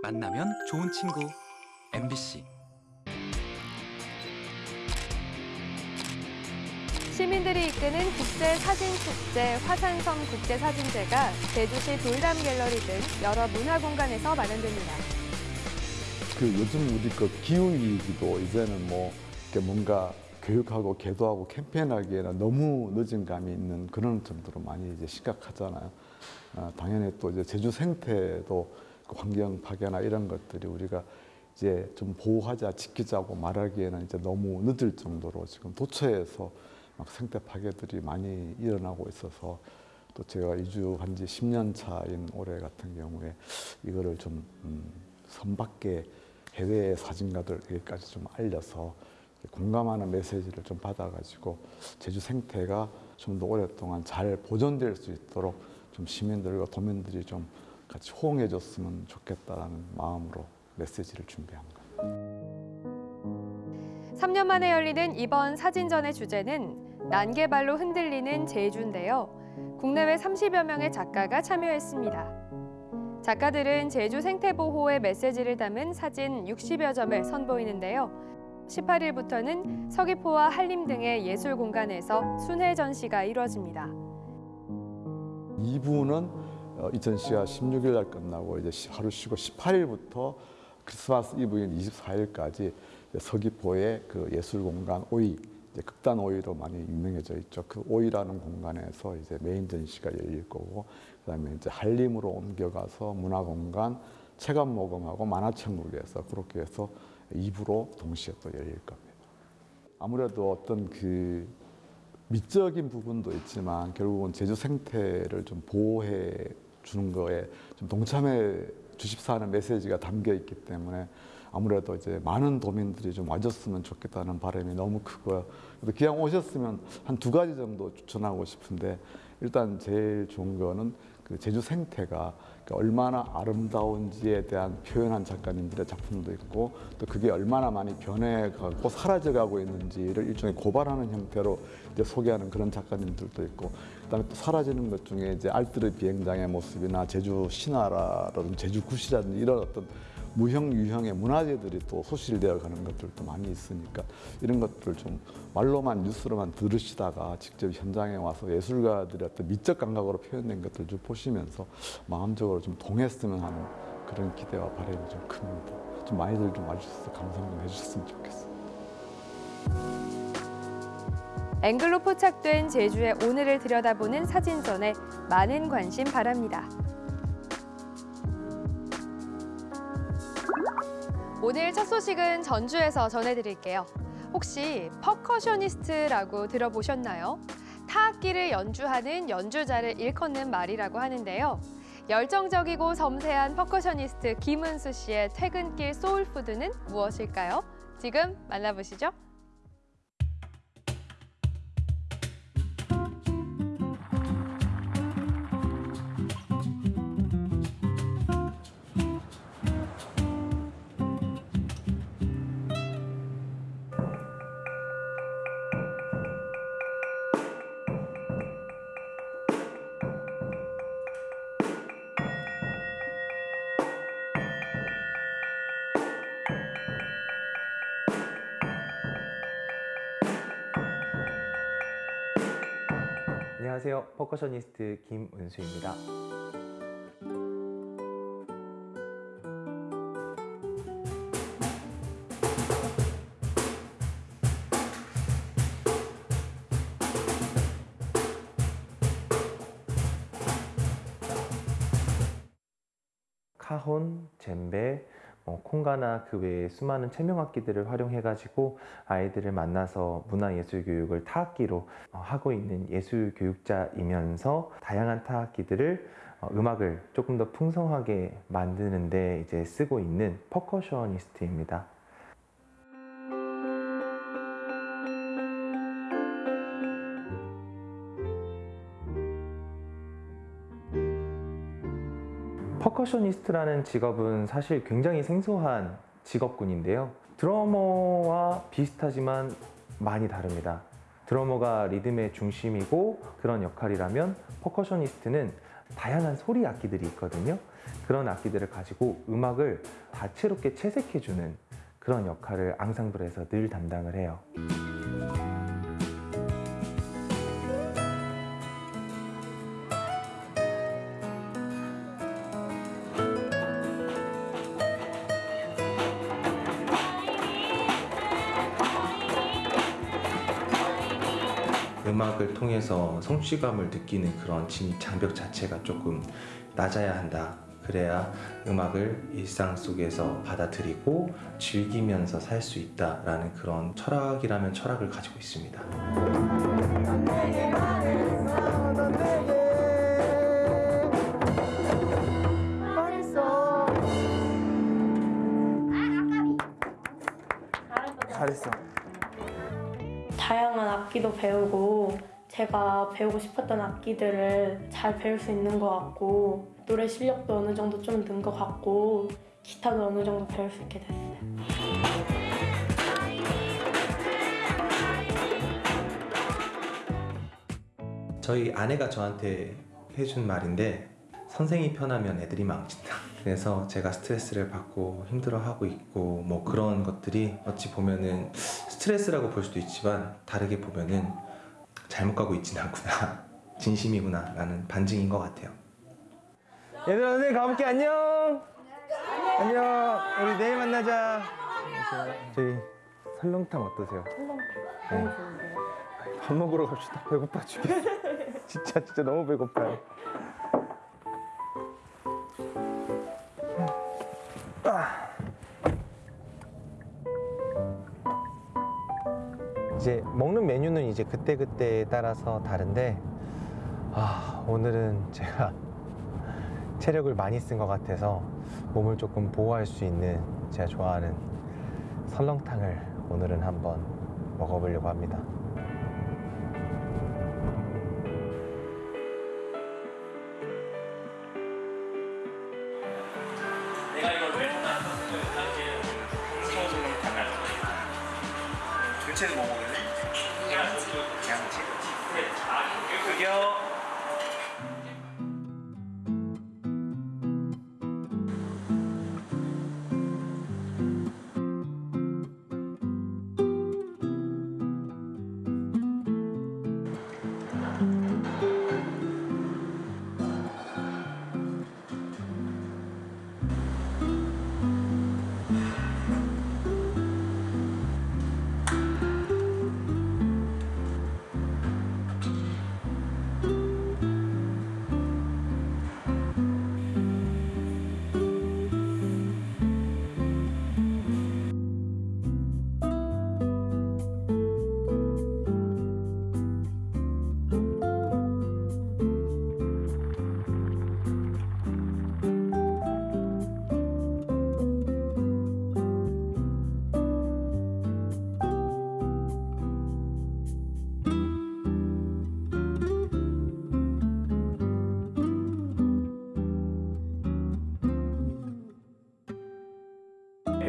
만나면 좋은 친구 MBC 시민들이 이끄는 국제사진축제 화산섬 국제사진제가 제주시 돌담 갤러리 등 여러 문화공간에서 마련됩니다. 그 요즘 우리 그 기후위기도 이제는 뭐 이렇게 뭔가 교육하고 계도하고 캠페인하기에는 너무 늦은 감이 있는 그런 정도로 많이 이제 심각하잖아요. 아, 당연히 또 이제 제주 생태도 그 환경 파괴나 이런 것들이 우리가 이제 좀 보호하자 지키자고 말하기에는 이제 너무 늦을 정도로 지금 도처에서 막 생태 파괴들이 많이 일어나고 있어서 또 제가 이주한 지 10년 차인 올해 같은 경우에 이거를 좀 음, 선밖에 해외 사진가들에게까지 좀 알려서 공감하는 메시지를 좀 받아가지고 제주 생태가 좀 더 오랫동안 잘 보존될 수 있도록 좀 시민들과 도민들이 좀 같이 호응해줬으면 좋겠다라는 마음으로 메시지를 준비한 거예요. 3년 만에 열리는 이번 사진전의 주제는 난개발로 흔들리는 제주인데요. 국내외 30여 명의 작가가 참여했습니다. 작가들은 제주 생태 보호의 메시지를 담은 사진 60여 점을 선보이는데요. 18일부터는 서귀포와 한림 등의 예술 공간에서 순회 전시가 이루어집니다. 2부는 2000시가 16일 날 끝나고 이제 시- 하루 쉬고 18일부터 크리스마스 이브인 24일까지 서귀포의 그 예술 공간 오이 극단 오이로 많이 유명해져 있죠. 그 오이라는 공간에서 이제 메인 전시가 열릴 거고 그다음에 이제 한림으로 옮겨가서 문화 공간 체감 모금하고 만화천국에서 그렇게 해서 2부로 동시에 또 열릴 겁니다. 아무래도 어떤 그 미적인 부분도 있지만 결국은 제주 생태를 좀 보호해 주는 거에 좀 동참해 주십사 하는 메시지가 담겨 있기 때문에 아무래도 이제 많은 도민들이 좀 와줬으면 좋겠다는 바람이 너무 크고요. 그래서 기왕 오셨으면 한 두 가지 정도 추천하고 싶은데 일단 제일 좋은 거는 그 제주 생태가 그 얼마나 아름다운지에 대한 표현한 작가님들의 작품도 있고 또 그게 얼마나 많이 변해가고 사라져가고 있는지를 일종의 고발하는 형태로 이제 소개하는 그런 작가님들도 있고 그다음에 또 사라지는 것 중에 이제 알뜨르 비행장의 모습이나 제주 신화라든지 제주 굿이라든지 이런 어떤 무형 유형의 문화재들이 또 소실되어 가는 것들도 많이 있으니까 이런 것들을 좀 말로만 뉴스로만 들으시다가 직접 현장에 와서 예술가들의 어떤 미적 감각으로 표현된 것들 좀 보시면서 마음적으로 좀 동했으면 하는 그런 기대와 바람이 좀 큽니다. 좀 많이들 좀 와주셔서 감상 좀 해주셨으면 좋겠습니다. 앵글로 포착된 제주의 오늘을 들여다보는 사진전에 많은 관심 바랍니다. 오늘 첫 소식은 전주에서 전해드릴게요. 혹시 percussionist라고 들어보셨나요? 타악기를 연주하는 연주자를 일컫는 말이라고 하는데요. 열정적이고 섬세한 percussionist 김은수 씨의 퇴근길 soul food는 무엇일까요? 지금 만나보시죠. 안녕하세요. 퍼커셔니스트 김은수입니다. 카혼, 젬베, 뭐 콩가나 그 외에 수많은 체명악기들을 활용해 가지고 아이들을 만나서 문화예술 교육을 타악기로 어, 하고 있는 예술 교육자이면서 다양한 타악기들을 어, 음악을 조금 더 풍성하게 만드는데 이제 쓰고 있는 percussionist입니다. percussionist라는 직업은 사실 굉장히 생소한 직업군인데요. 드러머와 비슷하지만 많이 다릅니다. 드러머가 리듬의 중심이고 그런 역할이라면 퍼커셔니스트는 다양한 소리 악기들이 있거든요. 그런 악기들을 가지고 음악을 다채롭게 채색해주는 그런 역할을 앙상블에서 늘 담당을 해요. 통해서 성취감을 느끼는 그런 진입 장벽 자체가 조금 낮아야 한다. 그래야 음악을 일상 속에서 받아들이고 즐기면서 살 수 있다라는 그런 철학이라면 철학을 가지고 있습니다. 잘했어. 다양한 악기도 배우고 제가 배우고 싶었던 악기들을 잘 배울 수 있는 것 같고 노래 실력도 어느 정도 좀 는 것 같고 기타도 어느 정도 배울 수 있게 됐어요. 저희 아내가 저한테 해준 말인데 선생이 편하면 애들이 망친다. 그래서 제가 스트레스를 받고 힘들어하고 있고 뭐 그런 것들이 어찌 보면은 스트레스라고 볼 수도 있지만 다르게 보면은 잘못 가고 있진 않구나. 진심이구나 라는 반증인 것 같아요. 얘들아 선생님 가볼게 안녕. 안녕. 우리 내일 만나자. 저희 설렁탕 어떠세요? 너무 좋은데요? 밥 먹으러 갑시다. 배고파 죽겠어. 진짜 진짜 너무 배고파요. 아. 이제 먹는 메뉴는 이제 그때 그때에 따라서 다른데 아 오늘은 제가 체력을 많이 쓴 것 같아서 몸을 조금 보호할 수 있는 제가 좋아하는 설렁탕을 오늘은 한번 먹어보려고 합니다.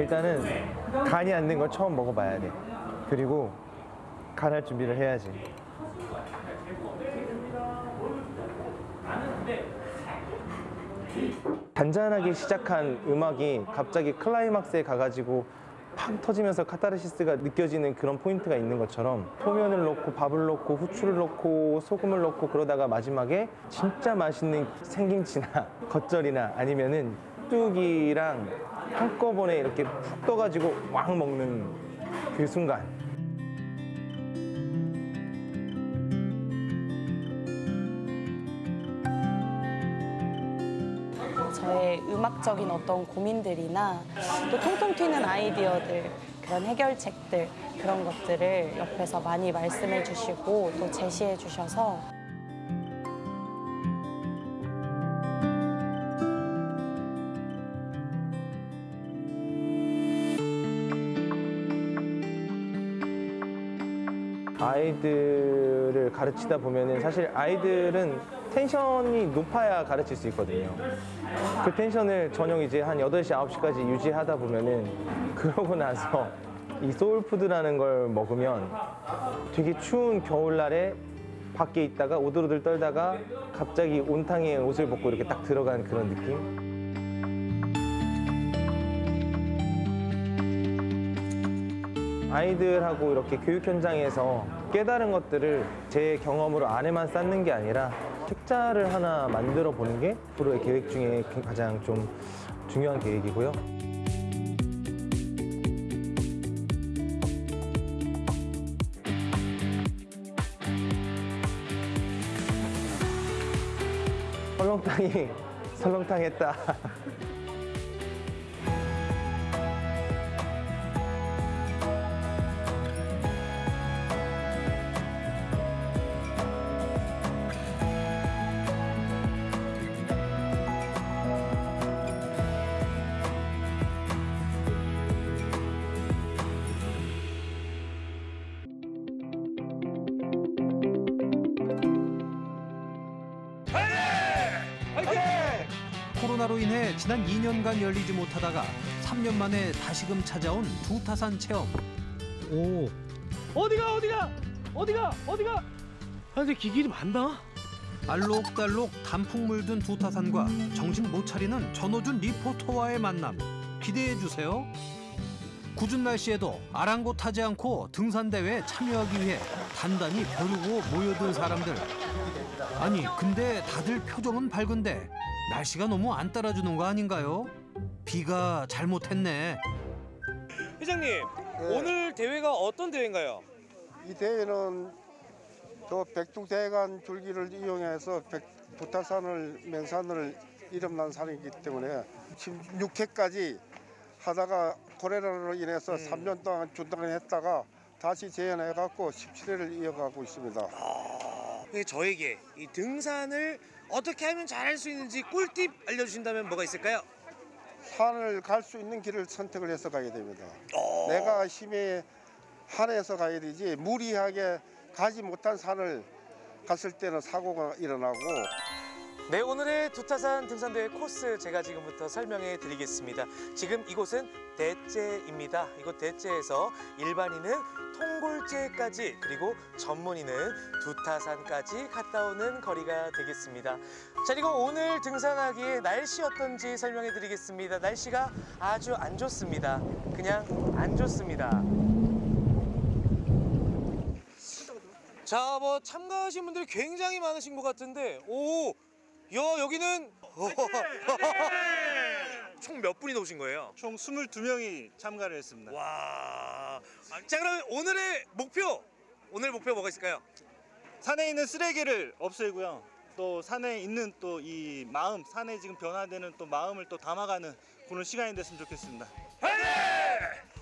일단은 간이 안 된 걸 처음 먹어봐야 돼. 그리고 간할 준비를 해야지. 잔잔하게 시작한 음악이 갑자기 클라이막스에 가가지고 팍 터지면서 카타르시스가 느껴지는 그런 포인트가 있는 것처럼 소면을 넣고 밥을 넣고 후추를 넣고 소금을 넣고 그러다가 마지막에 진짜 맛있는 생김치나 겉절이나 아니면은 뚝이랑 한꺼번에 이렇게 푹 떠가지고 왕 먹는 그 순간. 저의 음악적인 어떤 고민들이나 또 통통 튀는 아이디어들 그런 해결책들 그런 것들을 옆에서 많이 말씀해 주시고 또 제시해 주셔서 아이들을 가르치다 보면은 사실 아이들은 텐션이 높아야 가르칠 수 있거든요. 그 텐션을 저녁 이제 한 8시, 9시까지 유지하다 보면은 그러고 나서 이 소울푸드라는 걸 먹으면 되게 추운 겨울날에 밖에 있다가 오들오들 떨다가 갑자기 온탕에 옷을 벗고 이렇게 딱 들어간 그런 느낌? 아이들하고 이렇게 교육 현장에서 깨달은 것들을 제 경험으로 안에만 쌓는 게 아니라 책자를 하나 만들어 보는 게 앞으로의 계획 중에 가장 좀 중요한 계획이고요. 설렁탕이 설렁탕 했다. 3년간 열리지 못하다가 3년 만에 다시금 찾아온 두타산 체험. 오. 어디가 어디가 어디가 어디가. 아 근데 기길이 많다. 알록달록 단풍 물든 두타산과 정신 못 차리는 전호준 리포터와의 만남 기대해 주세요. 궂은 날씨에도 아랑곳하지 않고 등산대회에 참여하기 위해 단단히 벼르고 모여든 사람들. 아니 근데 다들 표정은 밝은데 날씨가 너무 안 따라주는 거 아닌가요? 비가 잘못했네. 회장님 오늘 대회가 어떤 대회인가요? 이 대회는 저 백두대간 줄기를 이용해서 백, 부타산을 맹산을 이름난 산이기 때문에 16회까지 하다가 코레라로 인해서 3년 동안 중단했다가 다시 재현해갖고 17회를 이어가고 있습니다. 네, 저에게 이 등산을 어떻게 하면 잘할 수 있는지 꿀팁 알려주신다면 뭐가 있을까요? 산을 갈 수 있는 길을 선택을 해서 가야 됩니다. 내가 힘에 한해서 가야 되지 무리하게 가지 못한 산을 갔을 때는 사고가 일어나고 네 오늘의 두타산 등산대회 코스 제가 지금부터 설명해 드리겠습니다. 지금 이곳은 대째입니다. 이곳 대째에서 일반인은 통골제까지 그리고 전문인은 두타산까지 갔다 오는 거리가 되겠습니다. 자 그리고 오늘 등산하기에 날씨 어떤지 설명해 드리겠습니다. 날씨가 아주 안 좋습니다. 그냥 안 좋습니다. 자, 뭐 참가하신 분들이 굉장히 많으신 것 같은데, 오, 야 여기는 총 몇 분이 오신 거예요? 총 22명이 참가를 했습니다. 와, 자 그럼 오늘의 목표, 오늘 목표 뭐가 있을까요? 산에 있는 쓰레기를 없애고요. 또 산에 있는 또 이 마음, 산에 지금 변화되는 또 마음을 또 담아가는 그런 시간이 됐으면 좋겠습니다.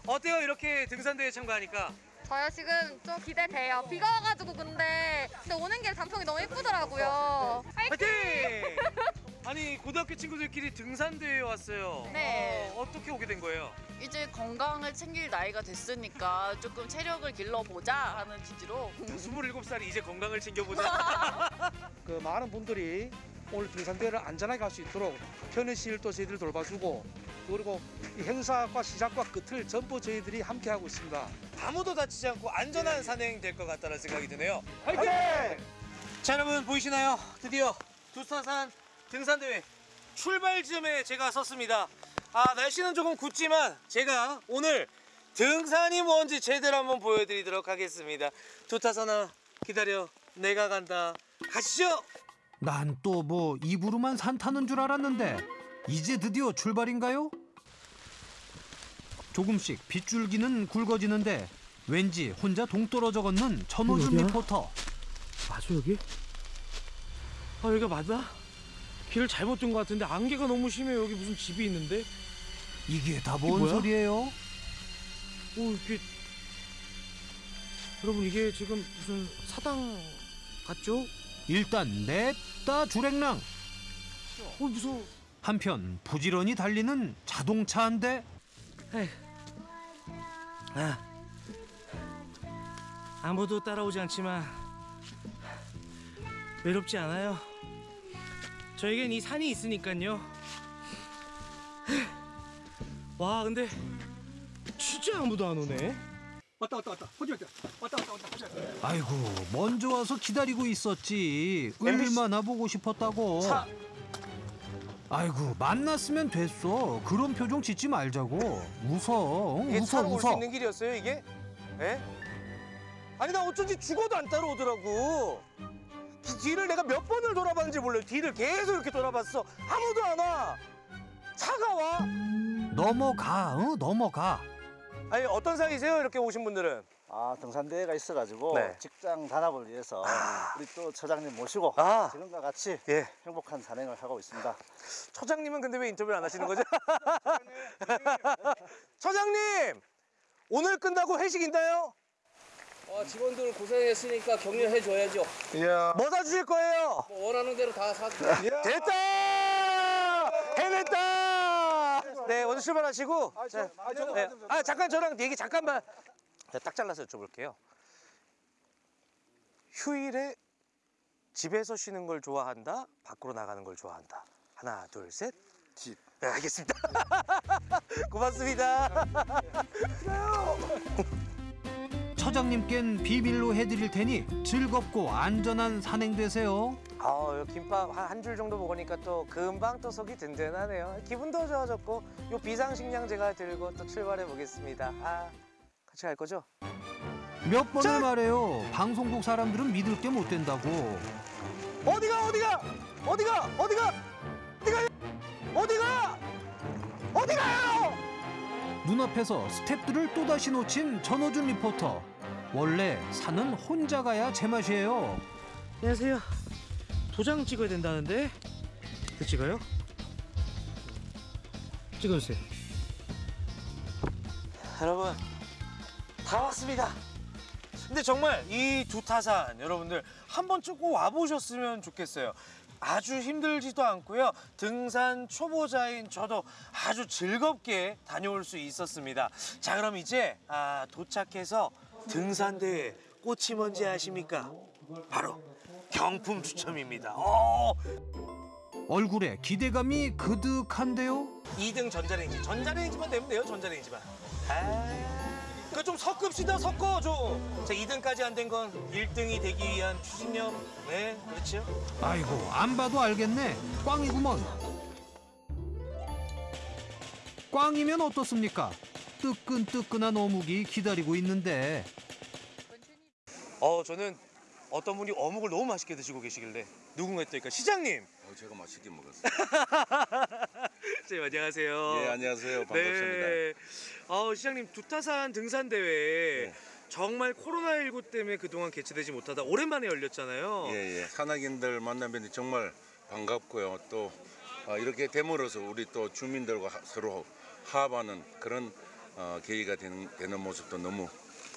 어때요 이렇게 등산대회 참가하니까? 저요 지금 좀 기대돼요. 비가 와가지고 근데 근데 오는 길 단풍이 너무 예쁘더라고요. 화이팅! 아니 고등학교 친구들끼리 등산 대회에 왔어요. 네. 어, 어떻게 오게 된 거예요? 이제 건강을 챙길 나이가 됐으니까 조금 체력을 길러보자 하는 취지로 27살이 이제 건강을 챙겨보자. 그 많은 분들이 오늘 등산대회를 안전하게 할 수 있도록 편의시를 또 저희들이 돌봐주고 그리고 이 행사과 시작과 끝을 전부 저희들이 함께 하고 있습니다. 아무도 다치지 않고 안전한 산행 될 것 같다는 생각이 드네요. 화이팅! 자 여러분 보이시나요? 드디어 두사산 등산대회 출발점에 제가 섰습니다. 아 날씨는 조금 굳지만 제가 오늘 등산이 뭔지 제대로 한번 보여드리도록 하겠습니다. 두타산아 기다려 내가 간다. 가시죠. 난 또 뭐 입으로만 산 타는 줄 알았는데 이제 드디어 출발인가요? 조금씩 빗줄기는 굵어지는데 왠지 혼자 동떨어져 걷는 어디야? 리포터. 맞아 여기? 아 여기가 맞나? 길을 잘못 든 것 같은데 안개가 너무 심해 여기 무슨 집이 있는데? 이게 다 뭔? 소리예요? 오 이게 여러분 이게 지금 무슨 사당 같죠? 일단 냅다 주랭랑. 어 무서워. 한편 부지런히 달리는 자동차 한 대. 아 아무도 따라오지 않지만 외롭지 않아요. 저에겐 이 산이 있으니까요. 와 근데 진짜 아무도 안 오네. 왔다 왔다 왔다. 호주 왔다. 왔다 왔다 왔다. 호주 왔다. 아이고 먼저 와서 기다리고 있었지. 얼마나 보고 싶었다고. 차. 아이고 만났으면 됐어. 그런 표정 짓지 말자고. 웃어. 응, 이게 웃어 차로 올 수 웃어. 있는 길이었어요 이게? 예? 아니 나 어쩐지 죽어도 안 따라오더라고. 기- 뒤를 내가 몇 번을 돌아봤는지 몰라요. 뒤를 계속 이렇게 돌아봤어. 아무도 안 와. 차가 와. 넘어가. 응? 넘어가. 아니 어떤 사이세요? 이렇게 오신 분들은? 아 등산대회가 있어가지고 네. 직장 단합을 위해서 우리 또 처장님 모시고 아. 지금과 같이 예. 행복한 산행을 하고 있습니다. 처장님은 근데 왜 인터뷰를 안 하시는 거죠? 처장님 오늘 끝나고 회식 있나요? 어, 직원들 고생했으니까 격려해 줘야죠. 뭐 사주실 거예요? 뭐 원하는 대로 다 사. 됐다! 해냈다! 네, 오늘 출발하시고. 자, 네. 아, 잠깐 저랑 얘기 잠깐만. 제가 딱 잘라서 여쭤볼게요. 휴일에 집에서 쉬는 걸 좋아한다? 밖으로 나가는 걸 좋아한다? 하나, 둘, 셋. 집. 네, 알겠습니다. 고맙습니다. 처장님껜 비밀로 해드릴 테니 즐겁고 안전한 산행 되세요. 아, 김밥 한 줄 정도 먹으니까 또 금방 또 속이 든든하네요. 기분도 좋아졌고 요 비상식량 제가 들고 또 출발해 보겠습니다. 아, 같이 갈 거죠? 몇 번을 말해요. 방송국 사람들은 믿을 게 못 된다고. 어디가 어디가 어디가 어디가 어디가 어디가 어디가요? 눈앞에서 스탭들을 또다시 놓친 전호준 리포터. 원래 산은 혼자 가야 제맛이에요. 안녕하세요. 도장 찍어야 된다는데. 그 찍어요? 찍어주세요. 여러분 다 왔습니다. 근데 정말 이 두 타산 여러분들 한 번쯤 꼭 와보셨으면 좋겠어요. 아주 힘들지도 않고요. 등산 초보자인 저도 아주 즐겁게 다녀올 수 있었습니다. 자 그럼 이제 아, 도착해서 등산대회 꽃이 뭔지 아십니까? 바로 경품 추첨입니다. 어, 얼굴에 기대감이 그득한데요. 2등 전자레인지. 전자레인지만 되면 돼요, 전자레인지만. 아, 그거 좀 섞읍시다, 섞어, 좀. 자, 2등까지 안 된 건 1등이 되기 위한 추진력. 네, 그렇죠. 아이고 안 봐도 알겠네. 꽝이구먼. 꽝이면 어떻습니까? 뜨끈뜨끈한 어묵이 기다리고 있는데 어, 저는 어떤 분이 어묵을 너무 맛있게 드시고 계시길래 누군가 했더니까 시장님. 어, 제가 맛있게 먹었어요. 네, 안녕하세요. 예, 안녕하세요. 반갑습니다. 네. 어, 시장님 두타산 등산 대회 정말 코로나19 때문에 그동안 개최되지 못하다 오랜만에 열렸잖아요. 예, 예. 산악인들 만나뵈니 정말 반갑고요. 또 어, 이렇게 됨으로써 우리 또 주민들과 하- 서로 화합하는 그런 어, 계기가 되는, 되는 모습도 너무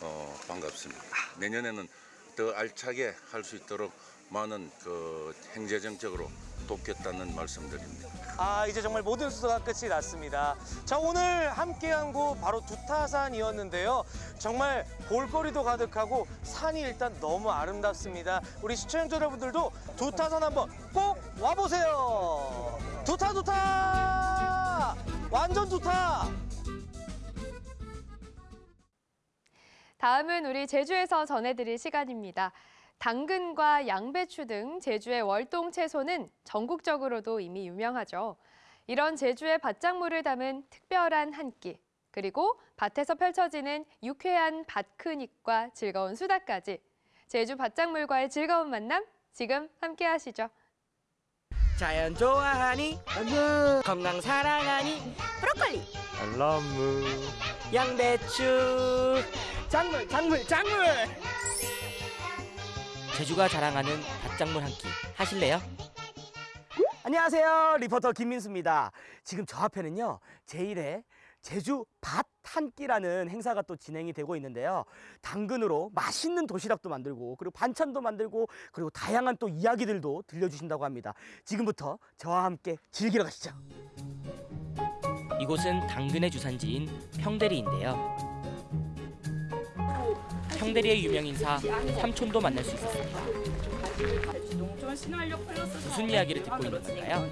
어, 반갑습니다. 내년에는 더 알차게 할 수 있도록 많은 그 행재정책으로 돕겠다는 말씀드립니다. 아 이제 정말 모든 수소가 끝이 났습니다. 자 오늘 함께한 곳 바로 두타산이었는데요. 정말 볼거리도 가득하고 산이 일단 너무 아름답습니다. 우리 시청자 여러분들도 두타산 한번 꼭 와보세요. 두타 두타 완전 두타. 다음은 우리 제주에서 전해드릴 시간입니다. 당근과 양배추 등 제주의 월동 채소는 전국적으로도 이미 유명하죠. 이런 제주의 밭작물을 담은 특별한 한 끼, 그리고 밭에서 펼쳐지는 유쾌한 밭크닉과 즐거운 수다까지 제주 밭작물과의 즐거운 만남 지금 함께 하시죠. 자연 좋아하니 건강 사랑하니 브로콜리 알라무 양배추 작물 작물 작물 제주가 자랑하는 밭작물 한 끼 하실래요? 안녕하세요. 리포터 김민수입니다. 지금 저 앞에는요 제1회 제주 밭 한 끼라는 행사가 또 진행이 되고 있는데요. 당근으로 맛있는 도시락도 만들고 그리고 반찬도 만들고 그리고 다양한 또 이야기들도 들려주신다고 합니다. 지금부터 저와 함께 즐기러 가시죠. 이곳은 당근의 주산지인 평대리인데요. 평대리의 유명 인사 삼촌도 만날 수 있었습니다. 무슨 이야기를 듣고 있는 걸까요?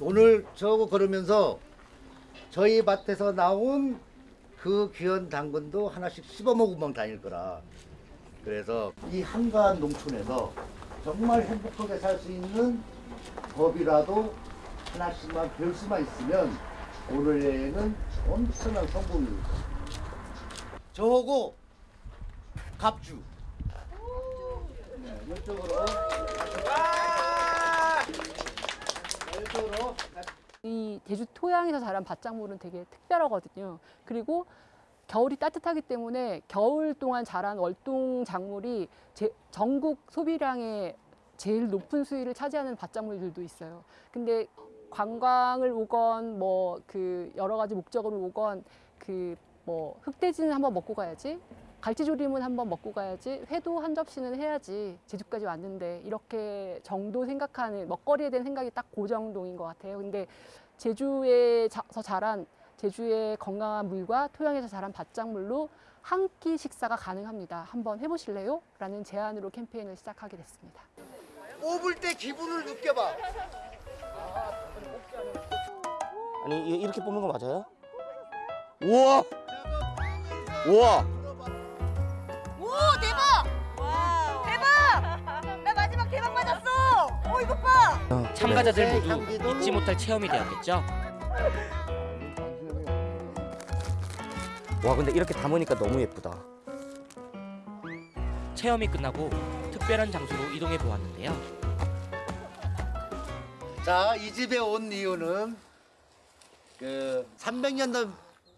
오늘 저하고 걸으면서 저희 밭에서 나온 그 귀한 당근도 하나씩 씹어 먹으면 다닐 거라. 그래서 이 한가한 농촌에서 정말 행복하게 살 수 있는 법이라도 하나씩만 배울 수만 있으면 오늘 여행은 엄청난 성공입니다. 저하고 갑주. 네, 이쪽으로. 네, 이쪽으로. 이 제주 토양에서 자란 밭작물은 되게 특별하거든요. 그리고 겨울이 따뜻하기 때문에 겨울 동안 자란 월동 작물이 제- 전국 소비량의 제일 높은 수위를 차지하는 밭작물들도 있어요. 근데 관광을 오건 뭐 그 여러 가지 목적으로 오건 그 뭐 흑돼지는 한번 먹고 가야지 갈치조림은 한번 먹고 가야지 회도 한 접시는 해야지 제주까지 왔는데 이렇게 정도 생각하는 먹거리에 대한 생각이 딱그 정도인 것 같아요. 근데 제주에서 자란 제주의 건강한 물과 토양에서 자란 밭작물로 한 끼 식사가 가능합니다. 한번 해보실래요? 라는 제안으로 캠페인을 시작하게 됐습니다. 뽑을 때 기분을 느껴봐. 아니 이- 이렇게 뽑는 거 맞아요? 우와! 우와! 오 대박! 대박! 나 마지막 대박 맞았어! 어 이것 봐! 참가자들 모두 잊지 못할 체험이 되었겠죠. 와 근데 이렇게 담으니까 너무 예쁘다. 체험이 끝나고 특별한 장소로 이동해 보았는데요. 자, 이 집에 온 이유는 그 300년 된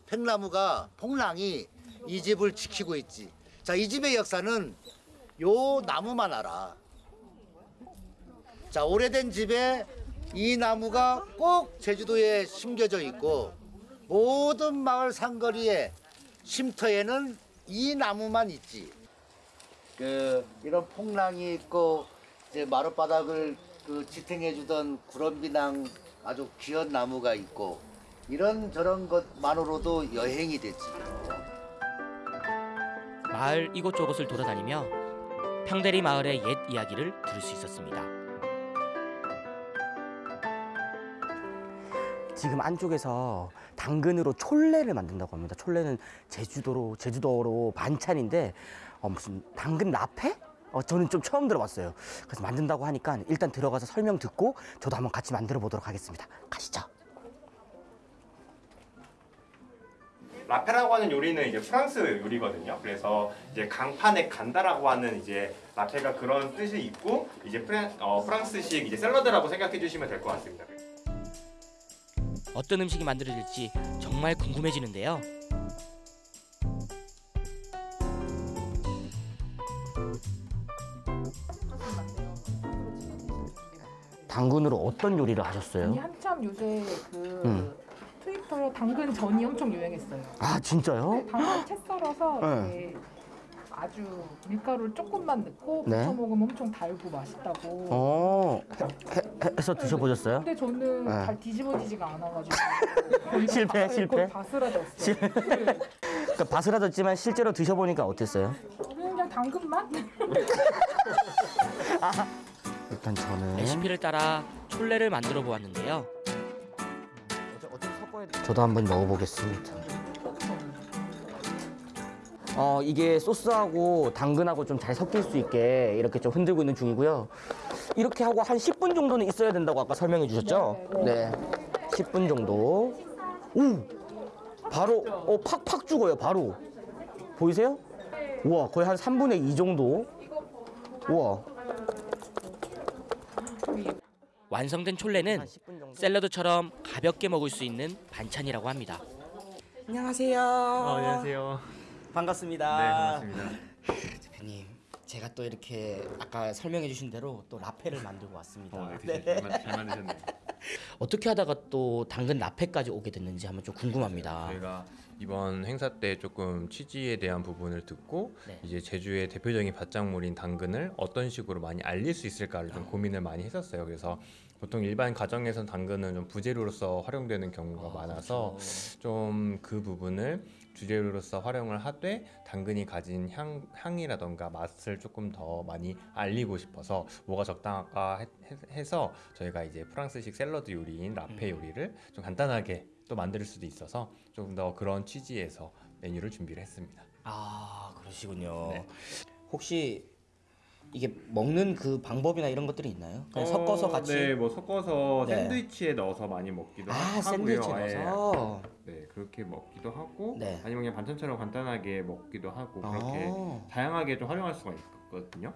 팽나무가 폭랑이 이 집을 지키고 있지. 자, 이 집의 역사는 요 나무만 알아. 자, 오래된 집에 이 나무가 꼭 제주도에 심겨져 있고 모든 마을 상거리에 쉼터에는 이 나무만 있지. 그 이런 폭랑이 있고 이제 마룻바닥을 그 지탱해 주던 구럼비낭 아주 귀한 나무가 있고 이런 저런 것만으로도 여행이 되지. 마을 이곳저곳을 돌아다니며 평대리 마을의 옛 이야기를 들을 수 있었습니다. 지금 안쪽에서 당근으로 촐레를 만든다고 합니다. 촐레는 제주도로 제주도로 반찬인데 어, 무슨 당근 라페? 어, 저는 좀 처음 들어봤어요. 그래서 만든다고 하니까 일단 들어가서 설명 듣고 저도 한번 같이 만들어 보도록 하겠습니다. 가시죠. 라페라고 하는 요리는 이제 프랑스 요리거든요. 그래서 이제 강판에 간다라고 하는 이제 라페가 그런 뜻이 있고 이제 프랑, 어, 프랑스식 이제 샐러드라고 생각해 주시면 될 것 같습니다. 어떤 음식이 만들어질지 정말 궁금해지는데요. 당근으로 어떤 요리를 하셨어요? 아니 한참 요새 그 음. 트위터에 당근 전이 엄청 유행했어요. 아 진짜요? 당근 채 썰어서 네. 이렇게 아주 밀가루를 조금만 넣고 네. 부쳐 먹으면 엄청 달고 맛있다고. 어, 해, 해, 해서 드셔보셨어요? 근데 저는 네. 잘 뒤집어지지가 않아가지고 거의 실패, 바- 실패? 거의 바스라졌어요. 실- 그러니까 바스라졌지만 실제로 드셔보니까 어땠어요? 그냥 당근만? 일단 저는 레시피를 따라 촐레를 만들어 보았는데요. 저도 한번 먹어보겠습니다. 어 이게 소스하고 당근하고 좀 잘 섞일 수 있게 이렇게 좀 흔들고 있는 중이고요. 이렇게 하고 한 10분 정도는 있어야 된다고 아까 설명해 주셨죠? 네. 10분 정도. 오! 바로 어 팍팍 죽어요. 바로. 보이세요? 우와, 거의 한 3분의 2 정도. 우와. 완성된 촐레는 샐러드처럼 가볍게 먹을 수 있는 반찬이라고 합니다. 안녕하세요. 안녕하세요. 반갑습니다. 네, 반갑습니다. 대표님, 제가 또 이렇게 아까 설명해 주신 대로 또 라페를 만들고 왔습니다. 어, 네, 만- 잘 만드셨네요. 어떻게 하다가 또 당근 라페까지 오게 됐는지 한번 좀 궁금합니다. 저희가 이번 행사 때 조금 취지에 대한 부분을 듣고 네. 이제 제주의 대표적인 밭작물인 당근을 어떤 식으로 많이 알릴 수 있을까를 좀 고민을 많이 했었어요. 그래서 보통 일반 가정에선 당근은 좀 부재료로서 활용되는 경우가 많아서 좀그 부분을 주재료로서 활용을 하되 당근이 가진 향, 향이라던가 맛을 조금 더 많이 알리고 싶어서 뭐가 적당할까 해- 해서 저희가 이제 프랑스식 샐러드 요리인 라페 요리를 좀 간단하게 또 만들 수도 있어서 조금 더 그런 취지에서 메뉴를 준비를 했습니다. 아 그러시군요. 혹시 이게 먹는 그 방법이나 이런 것들이 있나요? 그냥 섞어서 같이. 네, 뭐 섞어서 네. 샌드위치에 넣어서 많이 먹기도 아, 하고요. 샌드위치에 아예. 넣어서? 네, 그렇게 먹기도 하고 네. 아니면 그냥 반찬처럼 간단하게 먹기도 하고 그렇게 아. 다양하게 좀 활용할 수가 있거든요.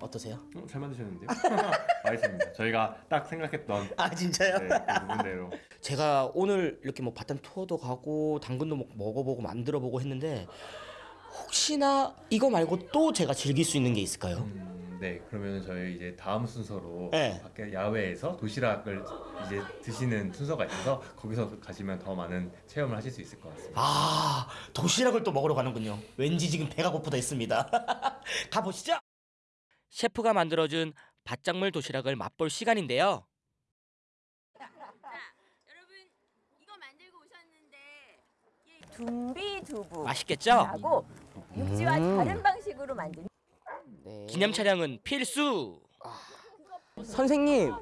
어떠세요? 어, 잘 만드셨는데요? 맛있습니다. 저희가 딱 생각했던 아 진짜요? 네, 그 부분대로 제가 오늘 이렇게 뭐 바탄 투어도 가고 당근도 먹- 먹어보고 만들어보고 했는데 혹시나 이거 말고 또 제가 즐길 수 있는 게 있을까요? 음, 네, 그러면 저희 이제 다음 순서로 네. 밖에 야외에서 도시락을 이제 드시는 순서가 있어서 거기서 가시면 더 많은 체험을 하실 수 있을 것 같습니다. 아 도시락을 또 먹으러 가는군요. 왠지 지금 배가 고프다 했습니다. 가보시죠. 셰프가 만들어준 밭작물 도시락을 맛볼 시간인데요. 둠비 두부 맛있겠죠? 하고 육지와 음. 다른 방식으로 만든 기념 촬영은 필수. 선생님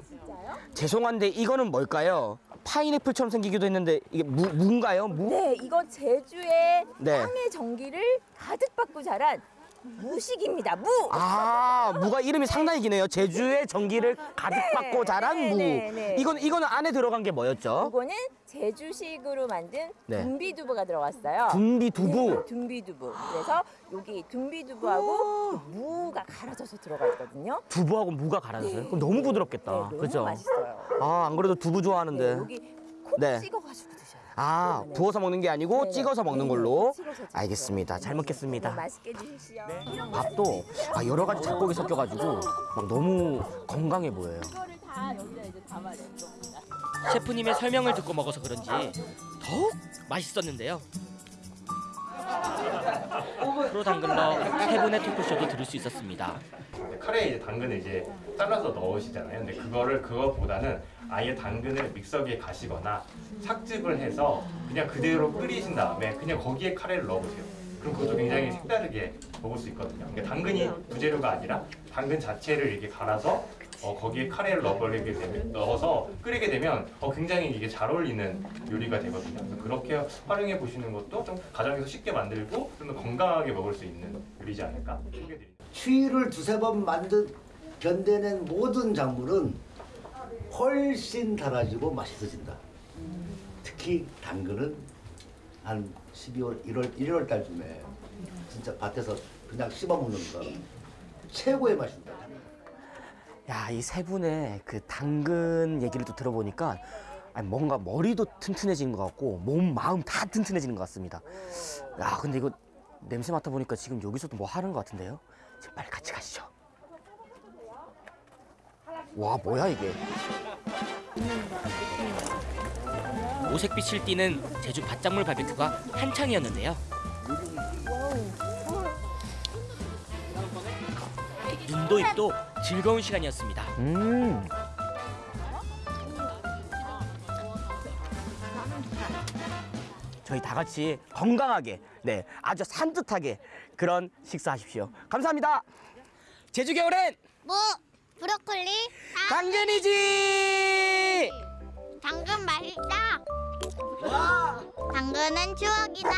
죄송한데 이거는 뭘까요? 파인애플처럼 생기기도 했는데 이게 무, 무인가요? 무? 네, 이거 제주의 네. 땅의 전기를 가득 받고 자란 무식입니다. 무. 아 무가 이름이 상당히 기네요. 제주의 전기를 가득 네, 받고 자란 네, 무. 네, 네. 이건 이거는 안에 들어간 게 뭐였죠? 이거는 제주식으로 만든 네. 둠비두부가 들어갔어요. 둠비두부? 네, 둠비두부. 그래서 여기 둠비두부하고 무가 갈아져서 들어가 있거든요. 두부하고 무가 갈아졌어요. 그럼 너무 부드럽겠다. 네, 너무 그죠? 맛있어요. 아 안 그래도 두부 좋아하는데. 네, 여기 콕 네. 아 부어서 먹는 게 아니고 네네. 찍어서 먹는 네네, 걸로. 찍어서. 알겠습니다. 잘 먹겠습니다. 네, 맛있게 드십시오. 밥도 아, 여러 가지 잡곡이 섞여가지고 막 너무 건강해 보여요. 셰프님의 설명을 듣고 먹어서 그런지 더욱 맛있었는데요. 프로 당근러 세 분의 토크쇼도 들을 수 있었습니다. 카레에 이제 당근을 이제 잘라서 넣으시잖아요. 근데 그거를 그것보다는 아예 당근을 믹서기에 가시거나 삭즙을 해서 그냥 그대로 끓이신 다음에 그냥 거기에 카레를 넣어보세요. 그럼 그것도 굉장히 색다르게 먹을 수 있거든요. 그러니까 당근이 부재료가 아니라 당근 자체를 이렇게 갈아서 어, 거기에 카레를 넣어버리게 되면 넣어서 끓이게 되면 어, 굉장히 이게 잘 어울리는 요리가 되거든요. 그래서 그렇게 활용해 보시는 것도 좀 가정에서 쉽게 만들고 좀 더 건강하게 먹을 수 있는 요리지 않을까 소개드립니다. 추위를 두세 번 만든 견뎌낸 모든 작물은 훨씬 달아지고 맛있어진다. 특히 당근은 한 12월, 1월, 1월 달쯤에 진짜 밭에서 그냥 씹어 먹는 건 최고의 맛입니다. 야, 이 세 분의 그 당근 얘기를 또 들어보니까 아니, 뭔가 머리도 튼튼해진 것 같고 몸, 마음 다 튼튼해지는 것 같습니다. 야, 근데 이거 냄새 맡아보니까 지금 여기서도 뭐 하는 것 같은데요? 지금 빨리 같이 가시죠. 와, 뭐야 이게? 오색빛을 띠는 제주 밭작물 바비큐가 한창이었는데요. 눈도 입도 즐거운 시간이었습니다. 음. 저희 다 같이 건강하게, 네, 아주 산뜻하게 그런 식사하십시오. 감사합니다. 제주 겨울엔 무, 브로콜리, 당근이지. 당근 맛있다. 당근은 추억이다.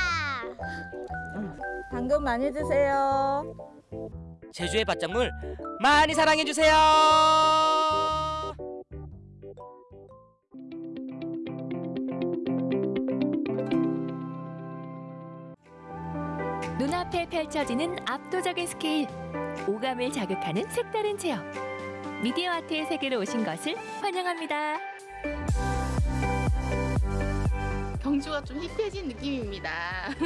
당근 많이 드세요. 제주의 밭작물 많이 사랑해 주세요. 눈앞에 펼쳐지는 압도적인 스케일, 오감을 자극하는 색다른 체험. 미디어 아트의 세계로 오신 것을 환영합니다. 경주가 좀 힙해진 느낌입니다.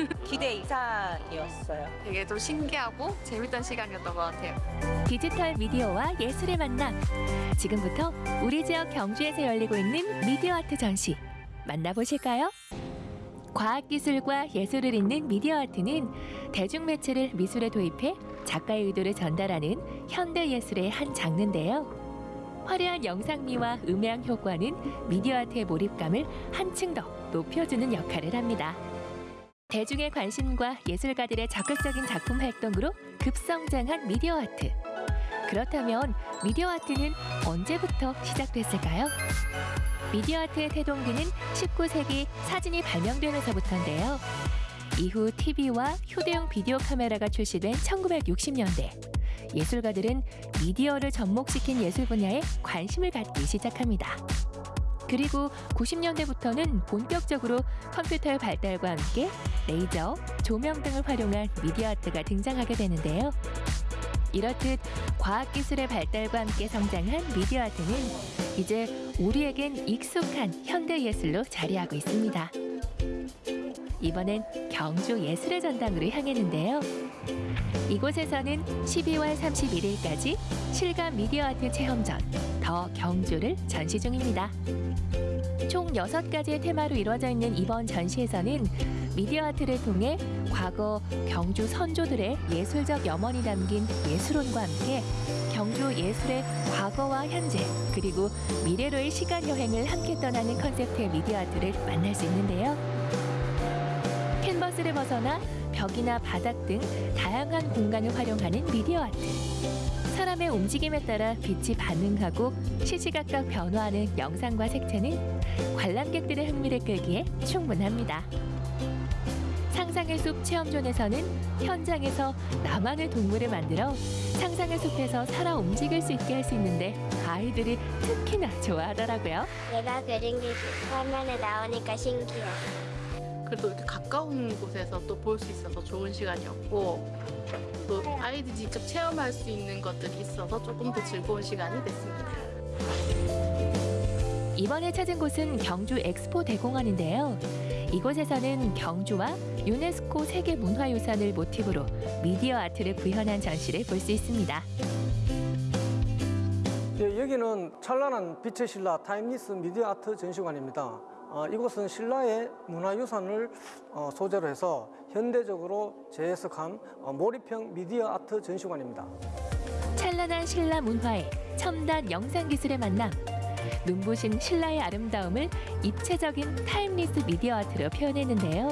기대 이상이었어요. 되게 좀 신기하고 재밌던 시간이었던 것 같아요. 디지털 미디어와 예술의 만남. 지금부터 우리 지역 경주에서 열리고 있는 미디어 아트 전시 만나보실까요? 과학기술과 예술을 잇는 미디어 아트는 대중매체를 미술에 도입해 작가의 의도를 전달하는 현대 예술의 한 장르인데요. 화려한 영상미와 음향 효과는 미디어 아트의 몰입감을 한층 더 높여주는 역할을 합니다. 대중의 관심과 예술가들의 적극적인 작품 활동으로 급성장한 미디어 아트. 그렇다면 미디어 아트는 언제부터 시작됐을까요? 미디어 아트의 태동기는 19세기 사진이 발명되면서부터인데요. 이후 TV와 휴대용 비디오 카메라가 출시된 1960년대 예술가들은 미디어를 접목시킨 예술 분야에 관심을 갖기 시작합니다. 그리고 90년대부터는 본격적으로 컴퓨터의 발달과 함께 레이저, 조명 등을 활용한 미디어 아트가 등장하게 되는데요. 이렇듯 과학기술의 발달과 함께 성장한 미디어 아트는 이제 우리에겐 익숙한 현대 예술로 자리하고 있습니다. 이번엔 경주 예술의 전당으로 향했는데요. 이곳에서는 12월 31일까지 실감 미디어 아트 체험전 더 경주를 전시 중입니다. 총 6가지의 테마로 이루어져 있는 이번 전시에서는 미디어 아트를 통해 과거 경주 선조들의 예술적 염원이 담긴 예술혼과 함께 경주 예술의 과거와 현재 그리고 미래로의 시간 여행을 함께 떠나는 컨셉트의 미디어 아트를 만날 수 있는데요. 캔버스를 벗어나 벽이나 바닥 등 다양한 공간을 활용하는 미디어 아트. 사람의 움직임에 따라 빛이 반응하고 시시각각 변화하는 영상과 색채는 관람객들의 흥미를 끌기에 충분합니다. 상상의 숲 체험존에서는 현장에서 나만의 동물을 만들어 상상의 숲에서 살아 움직일 수 있게 할 수 있는데 아이들이 특히나 좋아하더라고요. 내가 그린 게 화면에 나오니까 신기해. 그래도 이렇게 가까운 곳에서 또 볼 수 있어서 좋은 시간이었고 또 아이들이 직접 체험할 수 있는 것들이 있어서 조금 더 즐거운 시간이 됐습니다. 이번에 찾은 곳은 경주 엑스포 대공원인데요. 이곳에서는 경주와 유네스코 세계 문화유산을 모티브로 미디어 아트를 구현한 전시를 볼 수 있습니다. 예, 여기는 찬란한 빛의 신라 timeless 미디어 아트 전시관입니다. 어, 이곳은 신라의 문화유산을 어, 소재로 해서 현대적으로 재해석한 어, 몰입형 미디어 아트 전시관입니다. 찬란한 신라 문화와 첨단 영상 기술의 만남. 눈부신 신라의 아름다움을 입체적인 timeless 미디어 아트로 표현했는데요.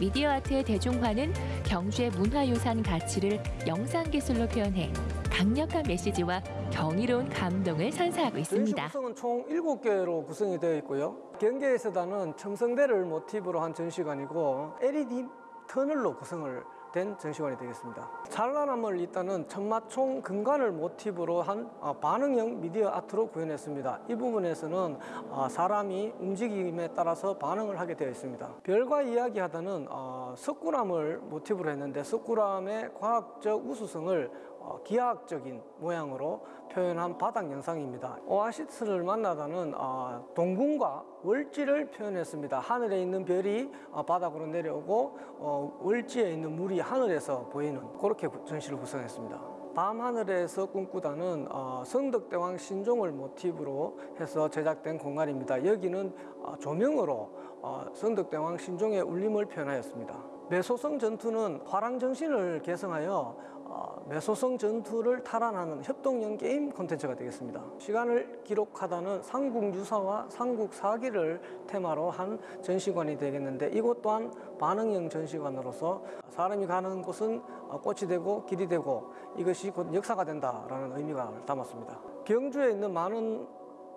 미디어 아트의 대중화는 경주의 문화유산 가치를 영상 기술로 표현해 강력한 메시지와 경이로운 감동을 선사하고 있습니다. 구성은 총 7개로 구성이 되어 있고요. 경계에 서다는 첨성대를 모티브로 한 전시관이고 LED 터널로 구성을 된 전시관이 되겠습니다. 찬란함을 잇다는 천마총 금관을 모티브로 한 어, 반응형 미디어 아트로 구현했습니다. 이 부분에서는 어, 사람이 움직임에 따라서 반응을 하게 되어 있습니다. 별과 이야기하다는 어, 석굴암을 모티브로 했는데 석굴암의 과학적 우수성을 어, 기하학적인 모양으로 표현한 바닥 영상입니다. 오아시스를 만나다는 어, 동궁과 월지를 표현했습니다. 하늘에 있는 별이 어, 바닥으로 내려오고 어, 월지에 있는 물이 하늘에서 보이는 그렇게 구- 전시를 구성했습니다. 밤 하늘에서 꿈꾸다는 어, 성덕대왕 신종을 모티브로 해서 제작된 공간입니다. 여기는 어, 조명으로 어, 성덕대왕 신종의 울림을 표현하였습니다. 매소성 전투는 화랑정신을 개성하여 어, 매소성 전투를 탈환하는 협동형 게임 콘텐츠가 되겠습니다. 시간을 기록하다는 삼국 유사와 삼국 사기를 테마로 한 전시관이 되겠는데 이곳 또한 반응형 전시관으로서 사람이 가는 곳은 어, 꽃이 되고 길이 되고 이것이 곧 역사가 된다라는 의미가 담았습니다. 경주에 있는 많은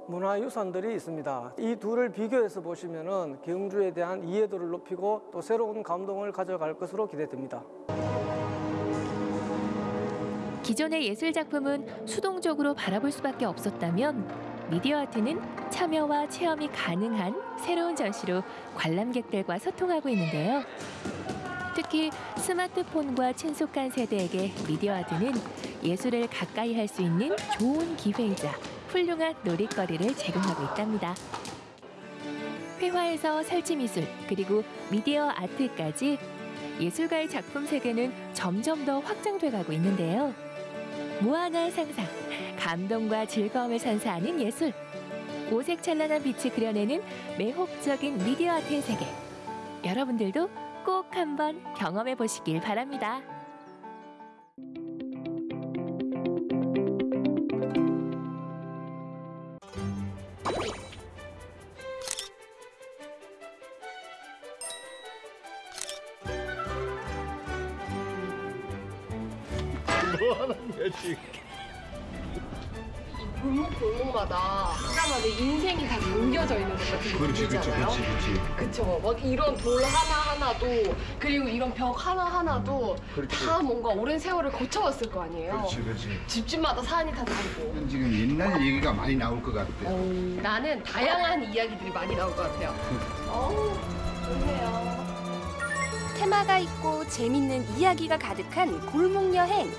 문화유산들이 있습니다. 이 둘을 비교해서 보시면은 경주에 대한 이해도를 높이고 또 새로운 감동을 가져갈 것으로 기대됩니다. 기존의 예술 작품은 수동적으로 바라볼 수밖에 없었다면 미디어 아트는 참여와 체험이 가능한 새로운 전시로 관람객들과 소통하고 있는데요. 특히 스마트폰과 친숙한 세대에게 미디어 아트는 예술을 가까이 할 수 있는 좋은 기회이자 훌륭한 놀이거리를 제공하고 있답니다. 회화에서 설치 미술 그리고 미디어 아트까지 예술가의 작품 세계는 점점 더 확장돼 가고 있는데요. 무한한 상상, 감동과 즐거움을 선사하는 예술. 오색 찬란한 빛이 그려내는 매혹적인 미디어 아트의 세계. 여러분들도 꼭 한번 경험해 보시길 바랍니다. 뭐 지금? 골목 골목마다 사람마다 인생이 다 담겨져 있는 것 같은 그렇지, 그렇지, 느낌이잖아요. 그렇지, 그렇지. 그쵸. 막 이런 돌 하나하나도 그리고 이런 벽 하나하나도 그렇지. 다 뭔가 오랜 세월을 거쳐왔을 거 아니에요. 그렇지, 그렇지. 집집마다 사안이 다 다르고. 지금 옛날 얘기가 많이 나올 것 같아. 나는 다양한 이야기들이 많이 나올 것 같아요. 어우, 좋네요. 테마가 있고 재밌는 이야기가 가득한 골목 여행.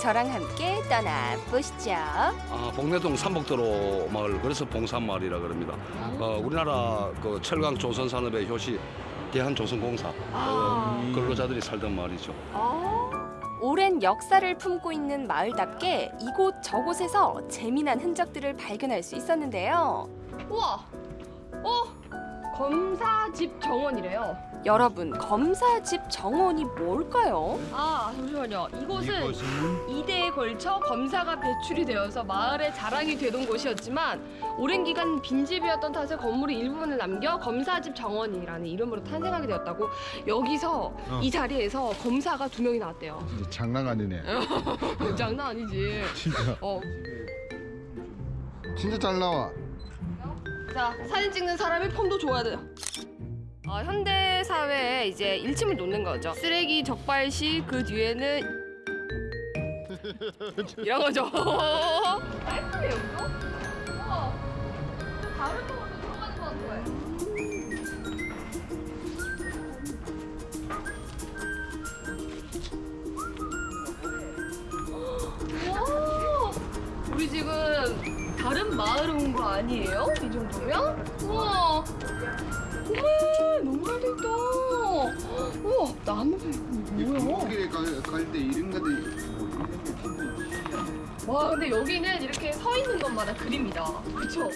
저랑 함께 떠나보시죠. 아, 복내동 삼복도로 마을 그래서 봉산마을이라 그럽니다. 어, 우리나라 그 철강 조선 산업의 효시 대한조선공사 어, 근로자들이 살던 마을이죠. 오랜 역사를 품고 있는 마을답게 이곳 저곳에서 재미난 흔적들을 발견할 수 있었는데요. 우와, 어, 검사집 정원이래요. 여러분, 검사집 정원이 뭘까요? 아, 잠시만요. 이곳은 이대에 걸쳐 검사가 배출이 되어서 마을의 자랑이 되던 곳이었지만 오랜 기간 빈집이었던 탓에 건물의 일부분을 남겨 검사집 정원이라는 이름으로 탄생하게 되었다고 여기서 어. 이 자리에서 검사가 두 명이 나왔대요. 진짜 장난 아니네. 장난 아니지. 진짜. 어. 진짜 잘 나와. 자, 사진 찍는 사람이 폰도 줘야 돼요. 아, 현대 사회에 이제 일침을 놓는 거죠. 쓰레기 적발 시 그 뒤에는 이런 거죠. 깔끔해요, 이거? 우와. 좀 다른 쪽으로 들어가는 것 같아. 와, 우리 지금 다른 마을 온거 아니에요? 이 정도면? 우와. 어머, 너무 잘 됐다. 우와, 있고 뭐야? 길에 갈때 이런 것들이 와, 근데 여기는 이렇게 서 있는 것마다 그림이다. 그쵸?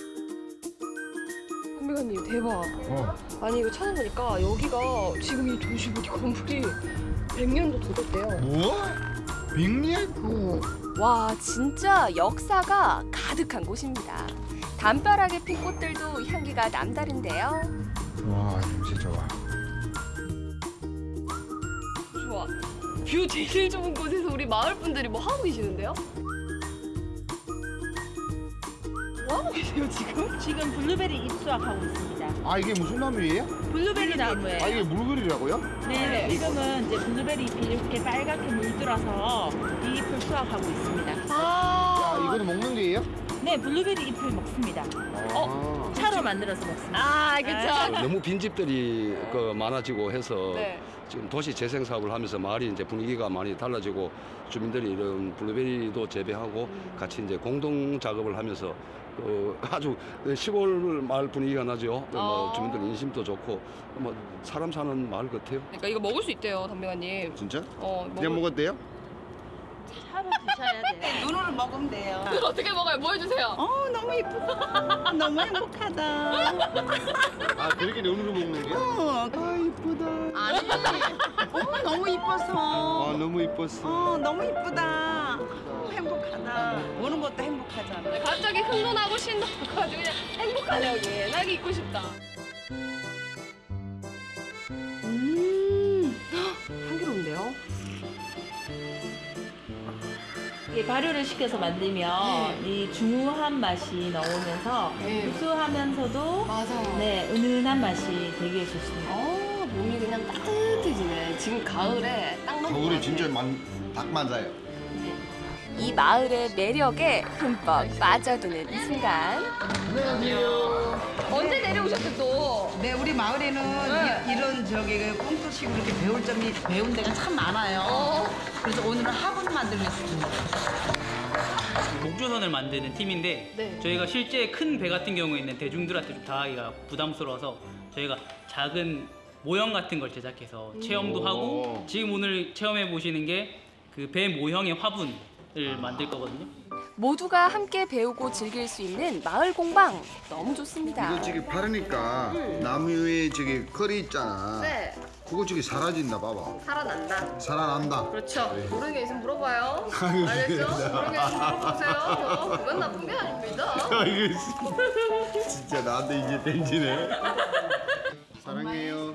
선배님 대박. 어. 아니 이거 찾아보니까 여기가 지금 이 도시 뭐 건물이 100년도 더 됐대요. 뭐? 백년? 어. 와, 진짜 역사가 가득한 곳입니다. 담벼락에 핀 꽃들도 향기가 남다른데요. 와 냄새 좋아. 좋아. 뷰 제일 좋은 곳에서 우리 마을 분들이 뭐 하고 계시는데요? 뭐 하고 계세요 지금? 지금 블루베리 잎 수확하고 있습니다. 아 이게 무슨 나무예요? 블루베리 나무예요. 아 이게 물건이라고요? 네, 지금은 이제 블루베리 잎이 이렇게 빨갛게 물들어서 이 잎을 수확하고 있습니다. 아 이거는 먹는 거예요? 네, 블루베리 잎을 먹습니다. 어, 차로 만들어서 먹습니다. 아, 그쵸. 너무 빈집들이 그 많아지고 해서 네. 지금 도시 재생 사업을 하면서 마을이 이제 분위기가 많이 달라지고 주민들이 이런 블루베리도 재배하고 같이 이제 공동 작업을 하면서 어, 아주 시골 마을 분위기가 나죠. 뭐 어. 주민들 인심도 좋고 뭐 사람 사는 마을 같아요. 그러니까 이거 먹을 수 있대요, 담배가님. 진짜? 어, 그냥 먹었대요? 차로 드셔야 돼요. 눈으로 먹으면 돼요. 어떻게 먹어요? 뭐 해주세요? 어, 너무 이쁘다. 너무 행복하다. 아 그렇게 눈으로 먹는 게? 어, 아, 이쁘다. 아니. 어, 너무 이뻐서. 아 너무 이뻤어. 어, 너무 이쁘다. 어, 행복하다. 보는 것도 행복하잖아. 갑자기 흥분하고 아주 그냥 행복하네요, 여기. 나기 있고 싶다. 음, 헉, 향기로운데요? 이게 발효를 시켜서 만들면 이 중후한 맛이 나오면서 네. 구수하면서도 맞아. 네, 은은한 맛이 되게 좋습니다. 어, 몸이 그냥 따뜻해지네. 지금 가을에 딱 너무 겨울에 진짜 만, 딱 맞아요. 이 마을의 매력에 흠뻑 빠져드는 순간. 언제 내려오셨대 또? 네, 우리 마을에는 네. 이, 런 저기 그 꽁토식으로 이렇게 배울 점이 배운 데가 참 많아요. 어. 그래서 오늘은 학원 만들겠습니다. 목조선을 만드는 팀인데 네. 저희가 실제 큰 배 같은 경우에는 대중들한테 좀 다하기가 부담스러워서 저희가 작은 모형 같은 걸 제작해서 체험도 오. 하고 지금 오늘 체험해 보시는 게 그 배 모형의 화분 을 만들 거거든요. 모두가 함께 배우고 즐길 수 있는 마을 공방 너무 좋습니다. 이거 저기 바르니까 나무에 저기 거리 있잖아. 네. 그거 저기 사라진다 봐봐. 살아난다. 살아난다. 그렇죠. 모르는 게 있으면 물어봐요. 알겠죠? 모르는 게 있으면 물어보세요. 그건 나쁜 게 아닙니다. 아이고 진짜 나한테 이제 땡지네. 사랑해요.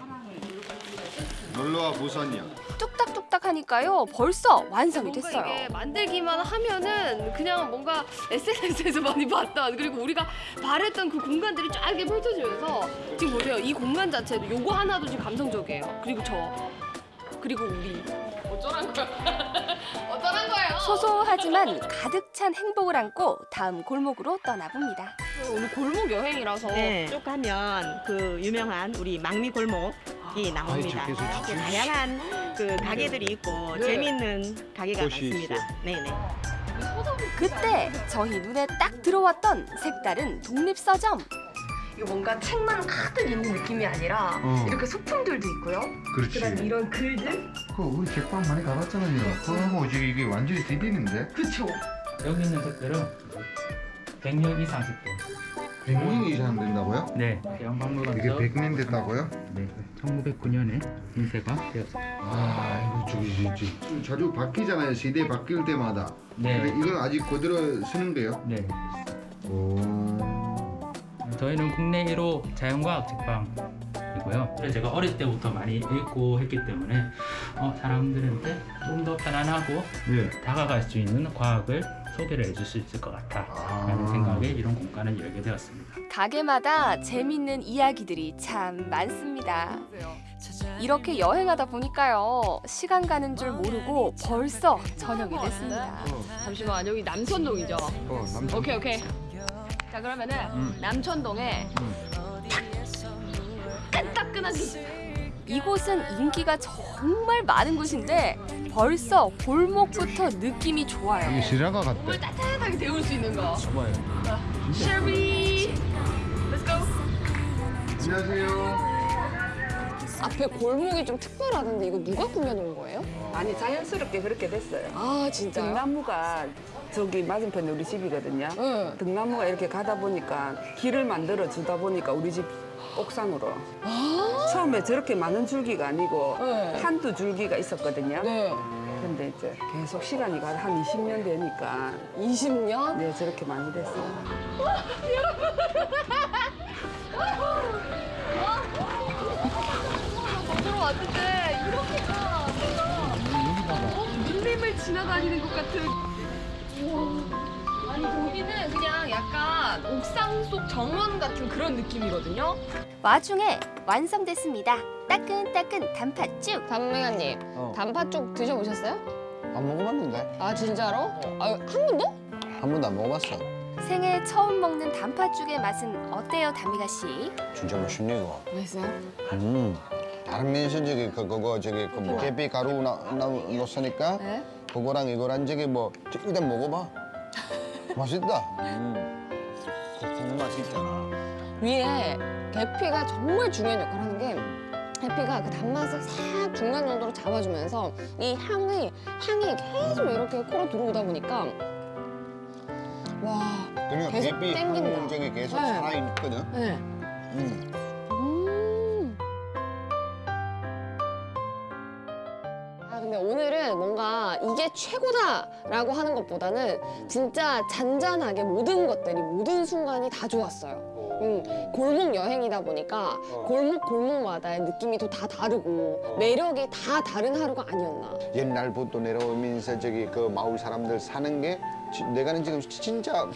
놀러와 부산이야. 뚝딱뚝딱 하니까요. 벌써 완성이 됐어요. 이게 만들기만 하면은 그냥 뭔가 SNS에서 많이 봤던 그리고 우리가 바랬던 그 공간들이 쫙 이렇게 펼쳐지면서 지금 보세요 이 공간 자체도 요거 하나도 지금 감성적이에요 그리고 저 그리고 우리 어쩌란 거야 소소하지만 가득 찬 행복을 안고 다음 골목으로 떠나봅니다. 오늘 골목 여행이라서 네, 쭉 가면 그 유명한 우리 망미 골목이 나옵니다. 아이, 좋겠어, 그 다양한 그 가게들이 있고 네. 재미있는 가게가 많습니다. 있어. 네네. 그때 저희 눈에 딱 들어왔던 색다른 독립 서점. 이거 뭔가 책만 가득 있는 느낌이 아니라 어. 이렇게 소품들도 있고요 그렇지. 그다음에 이런 글들 그 우리 책방 많이 가봤잖아요. 그거하고 지금 이게 완전히 디비는데? 그쵸. 여기 있는 색들은 100년 이상 색들. 100년 이상 된다고요? 네. 대형박물관. 이게 100년 됐다고요? 네. 1909년에 인쇄가 되었습니다. 아, 이거 저기 저기 자주 바뀌잖아요. 시대 바뀔 때마다. 네. 근데 이건 아직 그대로 쓰는 거예요? 네. 오. 저희는 국내 1호 자연과학 책방이고요. 제가 어릴 때부터 많이 읽고 했기 때문에 어, 사람들한테 좀 더 편안하고 네. 다가갈 수 있는 과학을 소개를 해줄 수 있을 것 같다라는 생각에 이런 공간을 열게 되었습니다. 가게마다 재밌는 이야기들이 참 많습니다. 이렇게 여행하다 보니까요. 시간 가는 줄 모르고 벌써 저녁이 됐습니다. 잠시만 여기 남천동이죠 어, 남천. 오케이 오케이 자 그러면은 음. 남천동에 끈따끈한 집 이곳은 인기가 정말 많은 곳인데 벌써 골목부터 느낌이 좋아요. 이게 시라가 같대. 몸을 따뜻하게 데울 수 있는 거 봐봐요. 쉐리 Let's go 안녕하세요. 앞에 골목이 좀 특별하던데 이거 누가 꾸며놓은 거예요? 아니 자연스럽게 그렇게 됐어요. 아 진짜요? 등나무가 저기 맞은편에 우리 집이거든요. 등나무가 이렇게 가다 보니까 길을 만들어 주다 보니까 우리 집 옥상으로 처음에 저렇게 많은 줄기가 아니고 네. 한두 줄기가 있었거든요. 네. 근데 이제 계속 시간이 가다 한 20년 되니까 20년? 네 저렇게 많이 됐어요. 들어왔는데 내가 어, 밀림을 지나다니는 것 같은 우와. 아니 저기는 그냥 약간 옥상 속 정원 같은 그런 느낌이거든요 와중에 완성됐습니다. 따끈따끈 단팥죽. 단무가님 어. 단팥죽 드셔보셨어요? 안 먹어봤는데? 아 진짜로? 아, 한 번도? 한 번도 안 먹어봤어. 생애 처음 먹는 단팥죽의 맛은 어때요, 다미가 씨? 진짜 맛있네 이거. 맛있어요? 음. 다른 면서 저기 그 그거 저기 그뭐 계피 가루 나 나 넣었으니까 네? 그거랑 이거랑 저기 뭐 저- 일단 먹어봐. 맛있다. 음. 그 맛이 있잖아. 위에 계피가 정말 중요한 역할을 하는 게 계피가 그 단맛을 싹 중간 정도로 잡아주면서 이 향이 향이 계속 이렇게 코로 들어오다 보니까 와 그러니까 계속 계피 땡긴다. 계속 네. 살아있거든. 네. 음. 음. 뭔가 이게 최고다라고 하는 것보다는 진짜 잔잔하게 모든 것들이 모든 순간이 다 좋았어요. 음, 골목 여행이다 보니까 골목 골목마다의 느낌이 또 다 다르고 매력이 다 다른 하루가 아니었나. 옛날부터 내려오면서 저기 그 마을 사람들 사는 게 지- 내가는 지금 진짜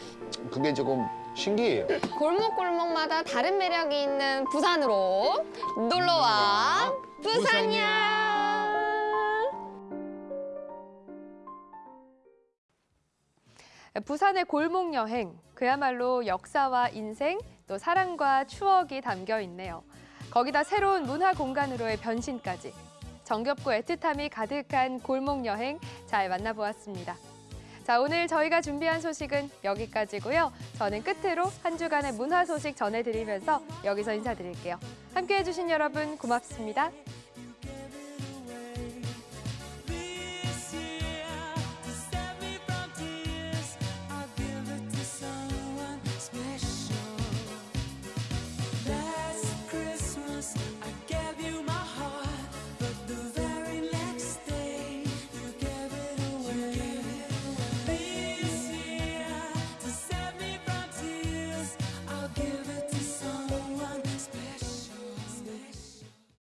그게 조금 신기해요. 골목 골목마다 다른 매력이 있는 부산으로 놀러와 부산이야. 부산의 골목 여행 그야말로 역사와 인생 또 사랑과 추억이 담겨 있네요. 거기다 새로운 문화 공간으로의 변신까지 정겹고 애틋함이 가득한 골목 여행 잘 만나보았습니다. 자, 오늘 저희가 준비한 소식은 여기까지고요. 저는 끝으로 한 주간의 문화 소식 전해드리면서 여기서 인사드릴게요. 함께해 주신 여러분 고맙습니다.